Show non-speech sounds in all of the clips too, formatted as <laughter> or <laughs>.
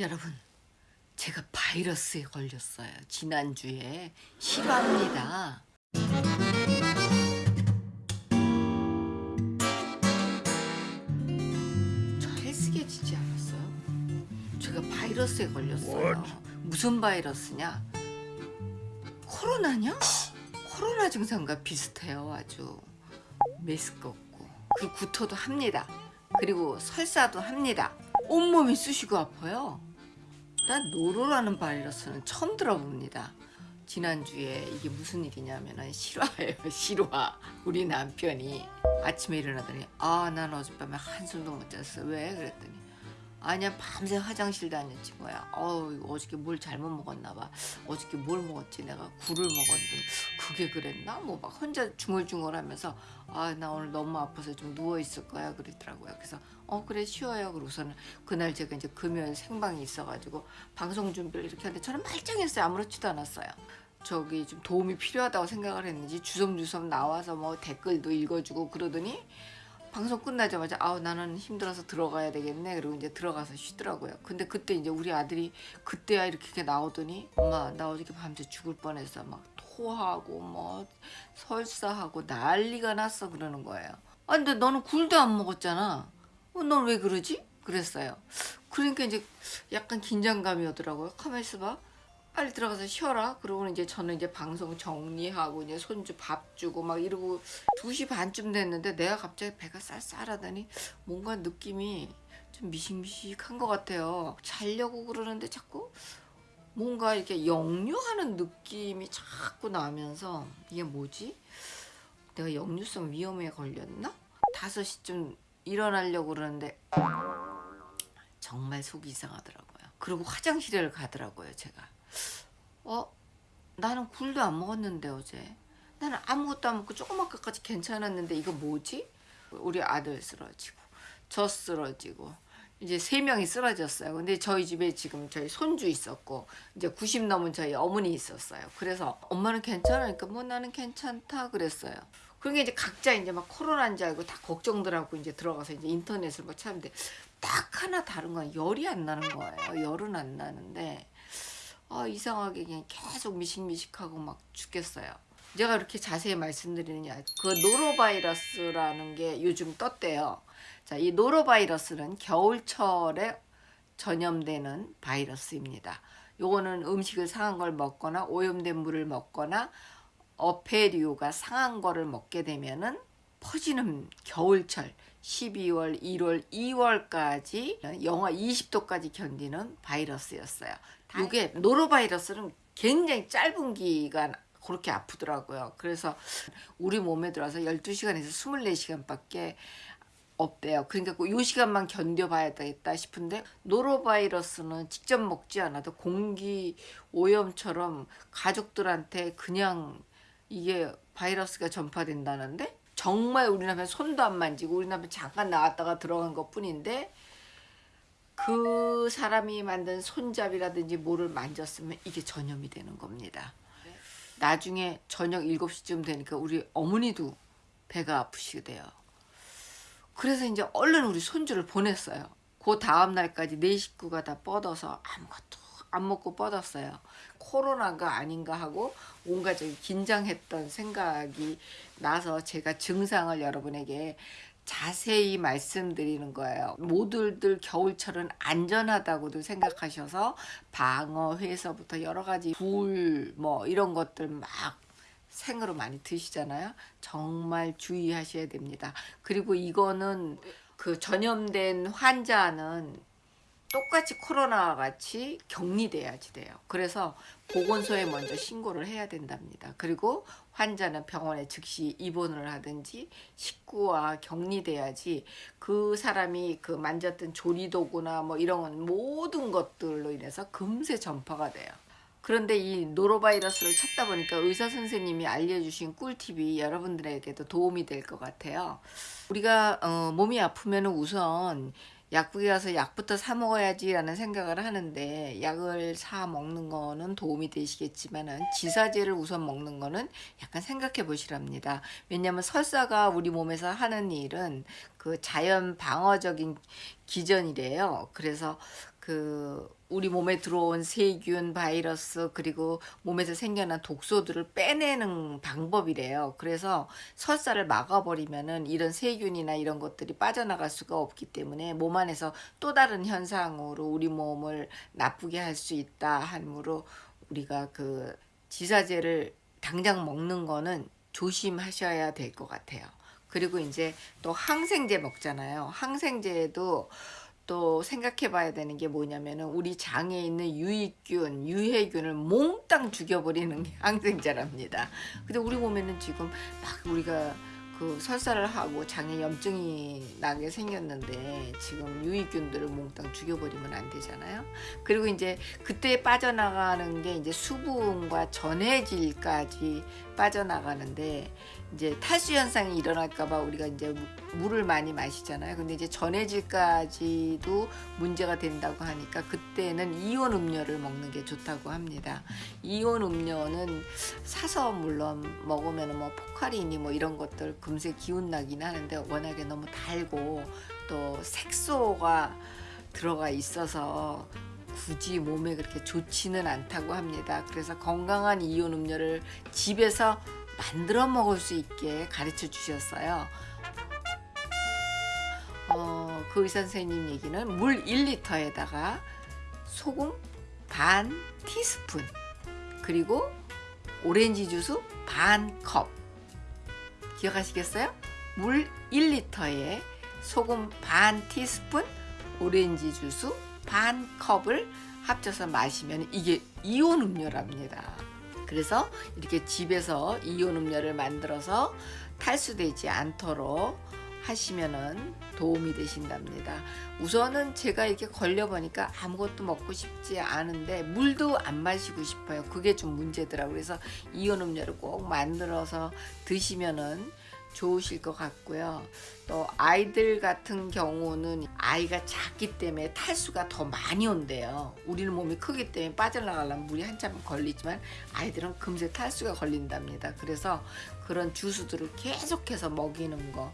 여러분 제가 바이러스에 걸렸어요. 지난주에. 실화입니다. 저 헬스케지지 않았어요? 제가 바이러스에 걸렸어요. 무슨 바이러스냐? 코로나냐? 코로나 증상과 비슷해요 아주. 메스껍고. 그 구토도 합니다. 그리고 설사도 합니다. 온몸이 쑤시고 아파요 난 노로라는 바이러스는 처음 들어봅니다. 지난주에 이게 무슨 일이냐면 실화예요. <laughs> 실화. 우리 남편이 아침에 일어나더니 아 난 어젯밤에 한숨도 못 잤어. 왜? 그랬더니 아니야 밤새 화장실 다녔지 뭐야. 어우 어저께 뭘 잘못 먹었나 봐. 어저께 뭘 먹었지 내가. 굴을 먹었는데. 그게 그랬나? 뭐 막 혼자 중얼중얼 하면서 아 나 오늘 너무 아파서 좀 누워 있을 거야 그러더라고요. 그래서 어 그래 쉬어요. 그러고서는 그날 제가 이제 금요일 생방이 있어가지고 방송 준비를 이렇게 하는데 저는 말짱했어요. 아무렇지도 않았어요. 저기 좀 도움이 필요하다고 생각을 했는지 주섬주섬 나와서 뭐 댓글도 읽어주고 그러더니 방송 끝나자마자 아우 나는 힘들어서 들어가야 되겠네. 그리고 이제 들어가서 쉬더라고요. 근데 그때 이제 우리 아들이 그때야 이렇게 나오더니 엄마 나 어저께 밤새 죽을 뻔했어. 막 토하고 뭐 설사하고 난리가 났어 그러는 거예요. 아 근데 너는 굴도 안 먹었잖아. 어, 넌왜 그러지? 그랬어요. 그러니까 이제 약간 긴장감이 오더라고요. 가만히 있어봐 빨리 들어가서 쉬어라. 그러고 이제 저는 이제 방송 정리하고 이제 손주 밥 주고 막 이러고 2시 반쯤 됐는데 내가 갑자기 배가 쌀쌀하더니 뭔가 느낌이 좀 미식미식한 것 같아요. 자려고 그러는데 자꾸 뭔가 이렇게 역류하는 느낌이 자꾸 나면서 이게 뭐지? 내가 역류성 위험에 걸렸나? 5시쯤 일어나려고 그러는데 정말 속이 이상하더라고요. 그리고 화장실을 가더라고요, 제가. 어? 나는 굴도 안 먹었는데 어제. 나는 아무것도 안 먹고 조금 아까까지 괜찮았는데 이거 뭐지? 우리 아들 쓰러지고 저 쓰러지고 이제 세 명이 쓰러졌어요. 근데 저희 집에 지금 저희 손주 있었고 이제 90 넘은 저희 어머니 있었어요. 그래서 엄마는 괜찮으니까 뭐 나는 괜찮다 그랬어요. 그러니까 이제 각자 이제 막 코로나인 줄 알고 다 걱정들 하고 이제 들어가서 이제 인터넷을 뭐 찾는데 딱 하나 다른 건 열이 안 나는 거예요. 열은 안 나는데 아, 이상하게 그냥 계속 미식미식하고 막 죽겠어요. 제가 이렇게 자세히 말씀드리느냐 그 노로바이러스라는 게 요즘 떴대요. 자, 이 노로바이러스는 겨울철에 전염되는 바이러스입니다. 요거는 음식을 상한 걸 먹거나 오염된 물을 먹거나 어패류가 상한 거를 먹게 되면은 퍼지는 겨울철 12월, 1월, 2월까지 영하 20도까지 견디는 바이러스였어요. 이게 노로바이러스는 굉장히 짧은 기간 그렇게 아프더라고요. 그래서 우리 몸에 들어와서 12시간에서 24시간밖에 없대요. 그러니까 그 시간만 견뎌봐야 되겠다 싶은데 노로바이러스는 직접 먹지 않아도 공기 오염처럼 가족들한테 그냥 이게 바이러스가 전파된다는데 정말 우리 남편 손도 안 만지고 우리 남편 잠깐 나왔다가 들어간 것 뿐인데 그 사람이 만든 손잡이라든지 뭐를 만졌으면 이게 전염이 되는 겁니다. 나중에 저녁 7시쯤 되니까 우리 어머니도 배가 아프시게 돼요. 그래서 이제 얼른 우리 손주를 보냈어요. 그 다음 날까지 내 식구가 다 뻗어서 아무것도 안 먹고 뻗었어요. 코로나가 아닌가 하고 온 가족이 긴장했던 생각이 나서 제가 증상을 여러분에게 자세히 말씀드리는 거예요. 모두들 겨울철은 안전하다고도 생각하셔서 방어 회서부터 여러 가지 굴 뭐 이런 것들 막 생으로 많이 드시잖아요. 정말 주의하셔야 됩니다. 그리고 이거는 그 전염된 환자는 똑같이 코로나와 같이 격리돼야지 돼요. 그래서 보건소에 먼저 신고를 해야 된답니다. 그리고 환자는 병원에 즉시 입원을 하든지 식구와 격리돼야지 그 사람이 그 만졌던 조리도구나 뭐 이런 모든 것들로 인해서 금세 전파가 돼요. 그런데 이 노로바이러스를 찾다 보니까 의사 선생님이 알려주신 꿀팁이 여러분들에게도 도움이 될 것 같아요. 우리가 어, 몸이 아프면 우선 약국에 가서 약부터 사 먹어야지 라는 생각을 하는데 약을 사 먹는 거는 도움이 되시겠지만 지사제를 우선 먹는 거는 약간 생각해 보시랍니다. 왜냐하면 설사가 우리 몸에서 하는 일은 그 자연 방어적인 기전이래요. 그래서 그 우리 몸에 들어온 세균, 바이러스 그리고 몸에서 생겨난 독소들을 빼내는 방법이래요. 그래서 설사를 막아버리면은 이런 세균이나 이런 것들이 빠져나갈 수가 없기 때문에 몸 안에서 또 다른 현상으로 우리 몸을 나쁘게 할 수 있다 하므로 우리가 그 지사제를 당장 먹는 거는 조심하셔야 될 것 같아요. 그리고 이제 또 항생제 먹잖아요. 항생제도 또 생각해 봐야 되는 게 뭐냐면은 우리 장에 있는 유익균, 유해균을 몽땅 죽여버리는 게 <laughs> 항생제랍니다. 근데 우리 몸에는 지금 막 우리가 그 설사를 하고 장에 염증이 나게 생겼는데 지금 유익균들을 몽땅 죽여버리면 안 되잖아요. 그리고 이제 그때 빠져나가는 게 이제 수분과 전해질까지 빠져나가는데 이제 탈수 현상이 일어날까봐 우리가 이제 물을 많이 마시잖아요. 근데 이제 전해질까지도 문제가 된다고 하니까 그때는 이온 음료를 먹는 게 좋다고 합니다. 이온 음료는 사서 물론 먹으면 뭐 포카리니 뭐 이런 것들 금세 기운 나긴 하는데 워낙에 너무 달고 또 색소가 들어가 있어서 굳이 몸에 그렇게 좋지는 않다고 합니다. 그래서 건강한 이온 음료를 집에서 만들어 먹을 수 있게 가르쳐 주셨어요. 어, 그 의사 선생님 얘기는 물 1리터에다가 소금 반 티스푼 그리고 오렌지 주스 반 컵 기억하시겠어요? 물 1리터에 소금 반 티스푼 오렌지 주스 반 컵을 합쳐서 마시면 이게 이온 음료랍니다. 그래서 이렇게 집에서 이온 음료를 만들어서 탈수되지 않도록 하시면은 도움이 되신답니다. 우선은 제가 이렇게 걸려 보니까 아무것도 먹고 싶지 않은데 물도 안 마시고 싶어요. 그게 좀 문제더라고요. 그래서 이온 음료를 꼭 만들어서 드시면은 좋으실 것 같고요. 또 아이들 같은 경우는 아이가 작기 때문에 탈수가 더 많이 온대요. 우리는 몸이 크기 때문에 빠져나가려면 물이 한참 걸리지만 아이들은 금세 탈수가 걸린답니다. 그래서 그런 주스들을 계속해서 먹이는 거.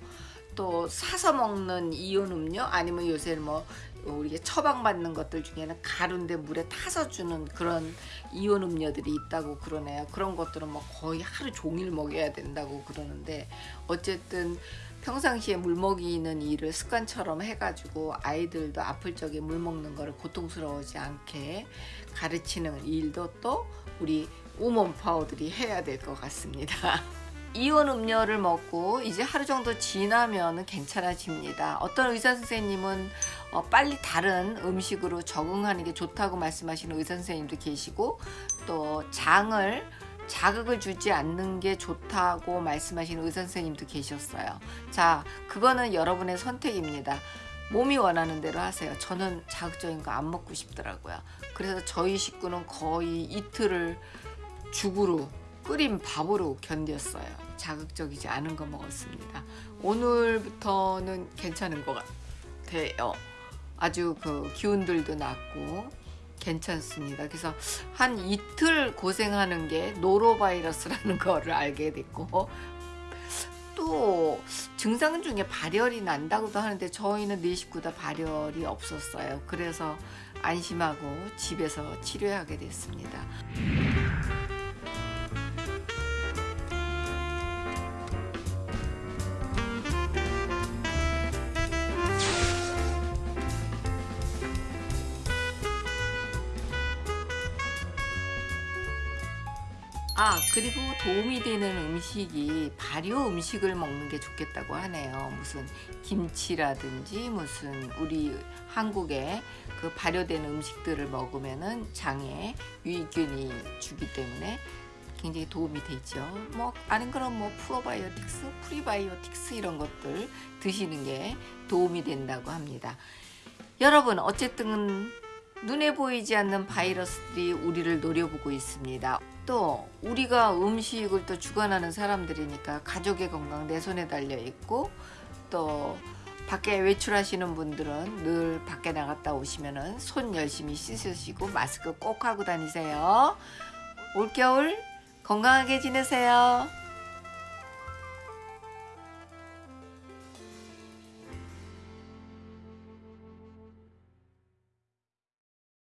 또 사서 먹는 이온 음료 아니면 요새는 뭐 우리가 처방받는 것들 중에는 가루인데 물에 타서 주는 그런 이온 음료들이 있다고 그러네요. 그런 것들은 뭐 거의 하루 종일 먹여야 된다고 그러는데 어쨌든 평상시에 물 먹이는 일을 습관처럼 해가지고 아이들도 아플 적에 물 먹는 거를 고통스러워하지 않게 가르치는 일도 또 우리 우먼 파워들이 해야 될 것 같습니다. <laughs> 이온 음료를 먹고 이제 하루 정도 지나면 괜찮아집니다. 어떤 의사 선생님은 어, 빨리 다른 음식으로 적응하는 게 좋다고 말씀하시는 의사 선생님도 계시고 또 장을 자극을 주지 않는 게 좋다고 말씀하시는 의사 선생님도 계셨어요. 자, 그거는 여러분의 선택입니다. 몸이 원하는 대로 하세요. 저는 자극적인 거 안 먹고 싶더라고요. 그래서 저희 식구는 거의 이틀을 죽으로 끓인 밥으로 견뎠어요. 자극적이지 않은 거 먹었습니다. 오늘부터는 괜찮은 것 같아요. 아주 그 기운들도 났고 괜찮습니다. 그래서 한 이틀 고생하는 게 노로바이러스라는 <laughs> 거를 알게 됐고 또 증상 중에 발열이 난다고도 하는데 저희는 네 식구 다 발열이 없었어요. 그래서 안심하고 집에서 치료하게 됐습니다. 아 그리고 도움이 되는 음식이 발효 음식을 먹는 게 좋겠다고 하네요. 무슨 김치라든지 무슨 우리 한국의 그 발효된 음식들을 먹으면은 장에 유익균이 주기 때문에 굉장히 도움이 되죠. 뭐 아닌 그런 뭐 프로바이오틱스 프리바이오틱스 이런 것들 드시는 게 도움이 된다고 합니다. 여러분 어쨌든 눈에 보이지 않는 바이러스들이 우리를 노려보고 있습니다. 또 우리가 음식을 또 주관하는 사람들이니까 가족의 건강 내 손에 달려 있고 또 밖에 외출하시는 분들은 늘 밖에 나갔다 오시면은 손 열심히 씻으시고 마스크 꼭 하고 다니세요. 올겨울 건강하게 지내세요.